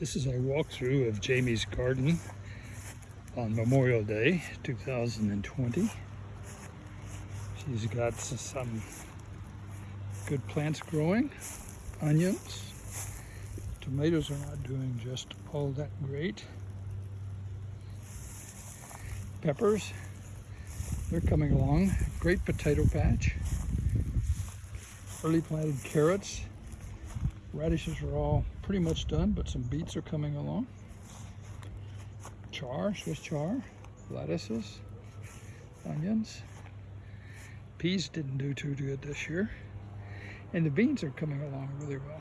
This is a walkthrough of Jamie's garden on Memorial Day 2020. She's got some good plants growing, onions. Tomatoes are not doing just all that great. Peppers, they're coming along. Great potato patch. Early planted carrots. Radishes are all pretty much done, but some beets are coming along. Char, Swiss char, lettuces, onions. Peas didn't do too good this year. And the beans are coming along really well.